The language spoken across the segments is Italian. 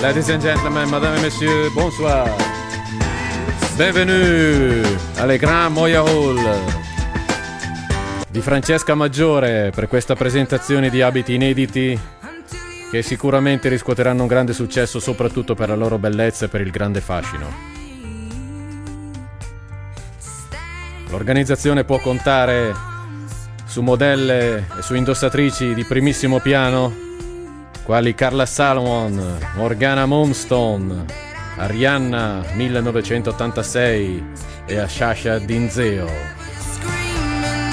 Ladies and gentlemen, madame et messieurs, bonsoir. Bienvenue alle Grand Moya Hall di Francesca Maggiore per questa presentazione di abiti inediti che sicuramente riscuoteranno un grande successo soprattutto per la loro bellezza e per il grande fascino. L'organizzazione può contare su modelle e su indossatrici di primissimo piano quali Carla Salomon, Morgana Moonstone, Arianna 1986 e Ashasha Dinzeo.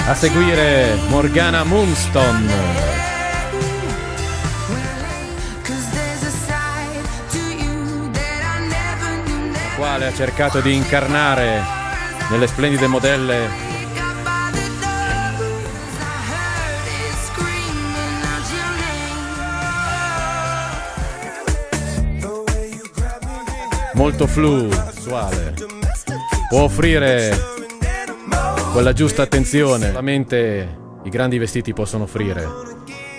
A seguire Morgana Moonstone. la quale ha cercato di incarnare nelle splendide modelle molto flusuale. Può offrire quella giusta attenzione, solamente i grandi vestiti possono offrire.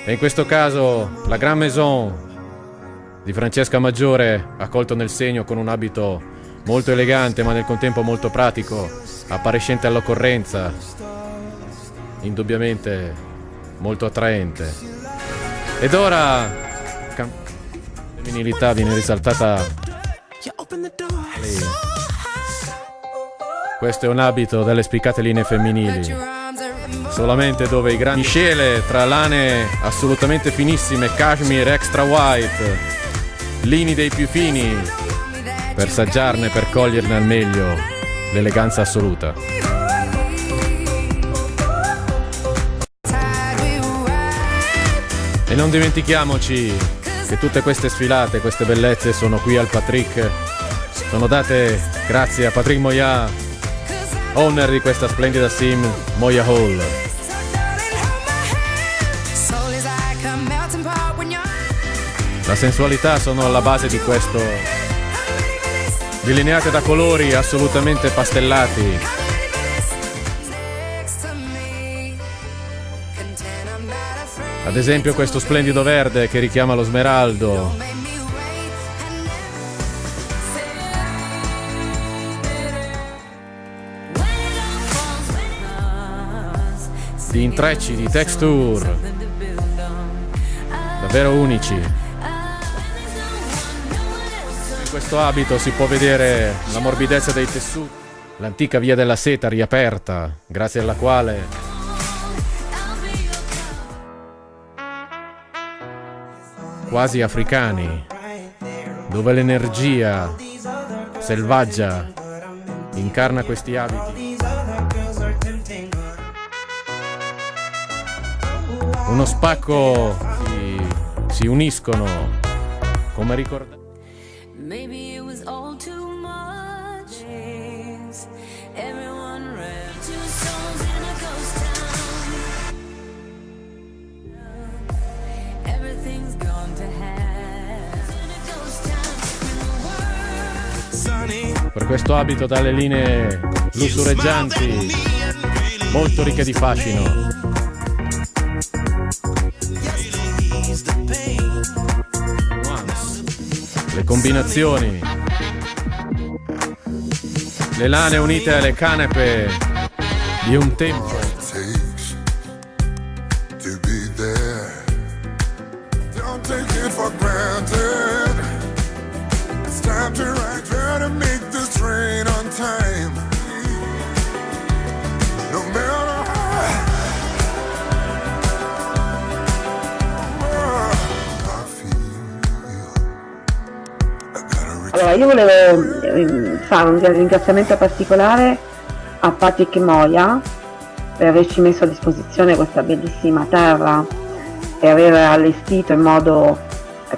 E in questo caso la Grand Maison di Francesca Maggiore ha colto nel segno con un abito molto elegante ma nel contempo molto pratico, appariscente all'occorrenza, indubbiamente molto attraente. Ed ora la femminilità viene risaltata questo è un abito dalle spiccate linee femminili. Solamente dove i grandi miscele tra lane assolutamente finissime, cashmere extra white, lini dei più fini, per saggiarne, per coglierne al meglio l'eleganza assoluta. E non dimentichiamoci che tutte queste sfilate, queste bellezze sono qui al Patrick, sono date grazie a Patrick Moya, owner di questa splendida sim Moya Hall. La sensualità sono alla base di questo, delineate da colori assolutamente pastellati, Ad esempio questo splendido verde che richiama lo smeraldo. Di intrecci, di texture. Davvero unici. In questo abito si può vedere la morbidezza dei tessuti. L'antica via della seta riaperta, grazie alla quale quasi africani, dove l'energia selvaggia incarna questi abiti. Uno spacco si, si uniscono come ricordare. per questo abito dalle linee lussureggianti, molto ricche di fascino. Le combinazioni, le lane unite alle canepe di un tempo. time to ride, try to make io volevo ehm, fare un ringraziamento particolare a Patrick Moia per averci messo a disposizione questa bellissima terra e aver allestito in modo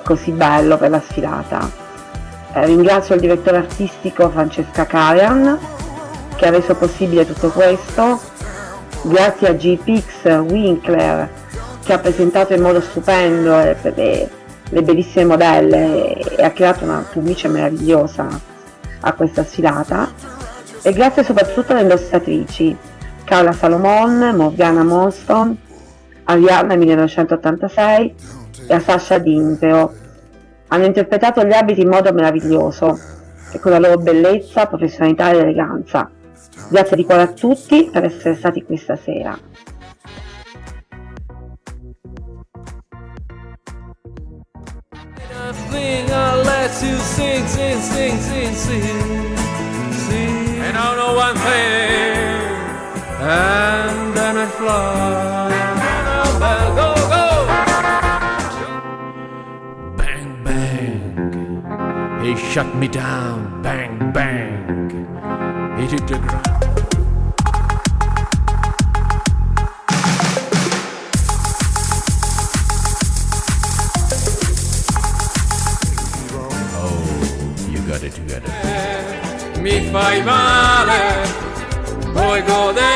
così bello per la sfilata. Eh, ringrazio il direttore artistico Francesca Carian che ha reso possibile tutto questo, grazie a GPX Winkler che ha presentato in modo stupendo le, le, le bellissime modelle e ha creato una cornice meravigliosa a questa sfilata e grazie soprattutto alle indossatrici Carla Salomon, Morgana Monston, Arianna 1986 e a Sasha Dinzeo hanno interpretato gli abiti in modo meraviglioso e con la loro bellezza, professionalità ed eleganza. Grazie di cuore a tutti per essere stati qui stasera. And I know one thing, and then I fly. Go, go! Bang, bang. He shut me down. Bang, bang. He took the ground. Mi fai male, puoi godere